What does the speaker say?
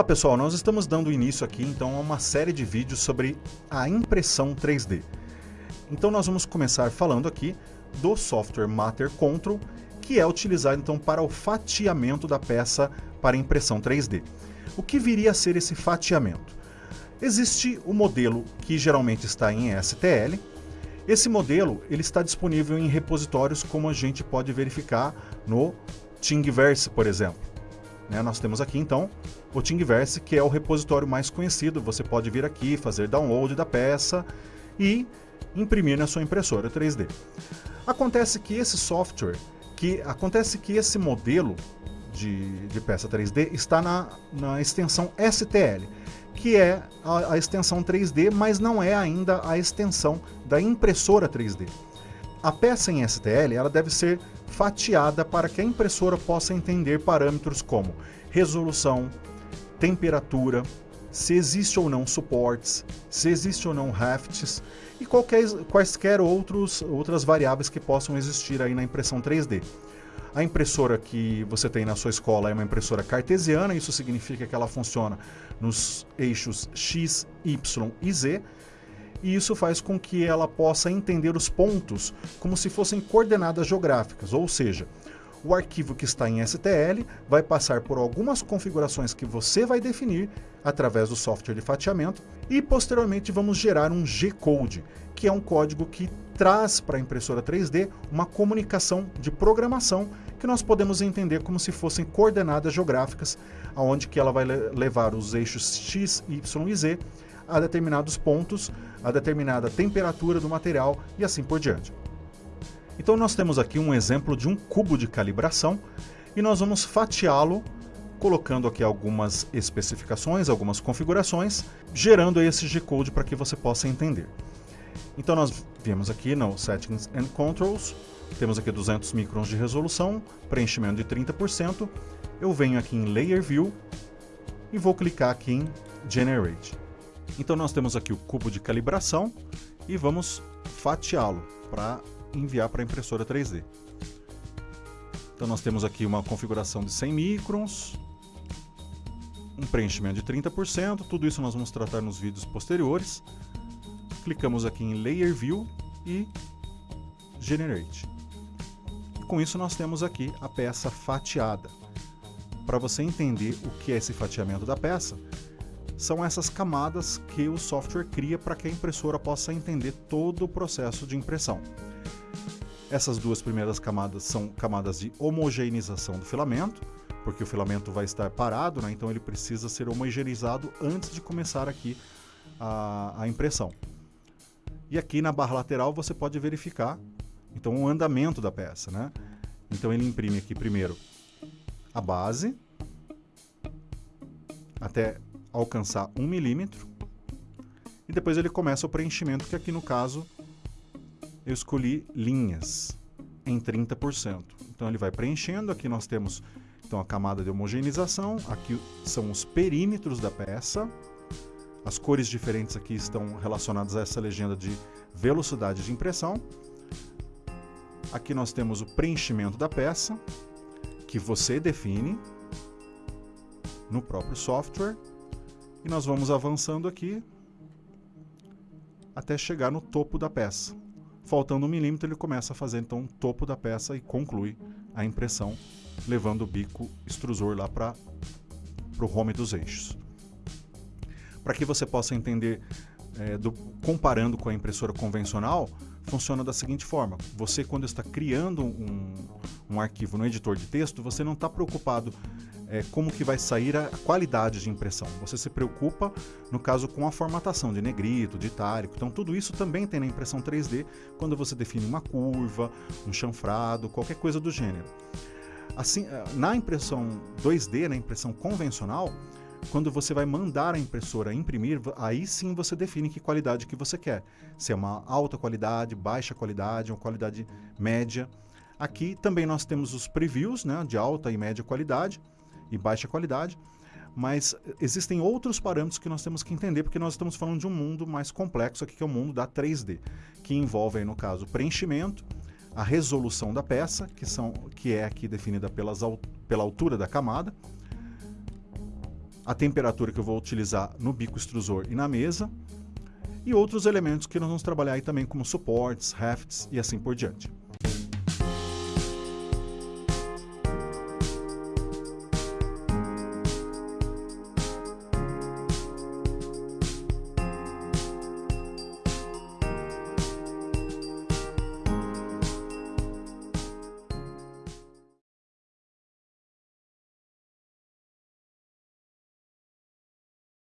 Olá pessoal, nós estamos dando início aqui então a uma série de vídeos sobre a impressão 3D. Então nós vamos começar falando aqui do software Matter Control, que é utilizado então para o fatiamento da peça para impressão 3D. O que viria a ser esse fatiamento? Existe o modelo que geralmente está em STL. Esse modelo ele está disponível em repositórios como a gente pode verificar no Thingiverse, por exemplo. Né? Nós temos aqui então o Thingiverse, que é o repositório mais conhecido. Você pode vir aqui, fazer download da peça e imprimir na sua impressora 3D. Acontece que esse software, que acontece que esse modelo de, de peça 3D está na, na extensão STL, que é a, a extensão 3D, mas não é ainda a extensão da impressora 3D. A peça em STL ela deve ser fatiada para que a impressora possa entender parâmetros como resolução, temperatura, se existe ou não suportes, se existe ou não rafts e qualquer, quaisquer outros, outras variáveis que possam existir aí na impressão 3D. A impressora que você tem na sua escola é uma impressora cartesiana, isso significa que ela funciona nos eixos X, Y e Z, e isso faz com que ela possa entender os pontos como se fossem coordenadas geográficas, ou seja, o arquivo que está em STL vai passar por algumas configurações que você vai definir através do software de fatiamento e posteriormente vamos gerar um G-Code, que é um código que traz para a impressora 3D uma comunicação de programação que nós podemos entender como se fossem coordenadas geográficas, aonde que ela vai levar os eixos X, Y e Z a determinados pontos, a determinada temperatura do material e assim por diante. Então nós temos aqui um exemplo de um cubo de calibração e nós vamos fatiá-lo colocando aqui algumas especificações, algumas configurações, gerando esse G-Code para que você possa entender. Então nós viemos aqui no Settings and Controls, temos aqui 200 microns de resolução, preenchimento de 30%. Eu venho aqui em Layer View e vou clicar aqui em Generate. Então nós temos aqui o cubo de calibração e vamos fatiá-lo para enviar para a impressora 3D. Então nós temos aqui uma configuração de 100 microns, um preenchimento de 30%, tudo isso nós vamos tratar nos vídeos posteriores. Clicamos aqui em Layer View e Generate. Com isso nós temos aqui a peça fatiada. Para você entender o que é esse fatiamento da peça, são essas camadas que o software cria para que a impressora possa entender todo o processo de impressão. Essas duas primeiras camadas são camadas de homogeneização do filamento, porque o filamento vai estar parado, né? então ele precisa ser homogeneizado antes de começar aqui a, a impressão. E aqui na barra lateral você pode verificar então o andamento da peça. Né? Então ele imprime aqui primeiro a base até alcançar 1 milímetro e depois ele começa o preenchimento, que aqui no caso eu escolhi linhas em 30%. Então ele vai preenchendo, aqui nós temos então a camada de homogeneização, aqui são os perímetros da peça, as cores diferentes aqui estão relacionadas a essa legenda de velocidade de impressão. Aqui nós temos o preenchimento da peça, que você define no próprio software. E nós vamos avançando aqui até chegar no topo da peça. Faltando um milímetro, ele começa a fazer então o topo da peça e conclui a impressão, levando o bico extrusor lá para o home dos eixos. Para que você possa entender, é, do, comparando com a impressora convencional, funciona da seguinte forma. Você, quando está criando um, um arquivo no editor de texto, você não está preocupado é, como que vai sair a qualidade de impressão. Você se preocupa, no caso, com a formatação de negrito, de itálico. Então, tudo isso também tem na impressão 3D, quando você define uma curva, um chanfrado, qualquer coisa do gênero. Assim, é, na impressão 2D, na impressão convencional, quando você vai mandar a impressora imprimir, aí sim você define que qualidade que você quer. Se é uma alta qualidade, baixa qualidade, uma qualidade média. Aqui também nós temos os previews né, de alta e média qualidade e baixa qualidade, mas existem outros parâmetros que nós temos que entender, porque nós estamos falando de um mundo mais complexo aqui, que é o mundo da 3D, que envolve, aí, no caso, preenchimento, a resolução da peça, que, são, que é aqui definida pelas, pela altura da camada, a temperatura que eu vou utilizar no bico extrusor e na mesa, e outros elementos que nós vamos trabalhar aí também como suportes, rafts e assim por diante.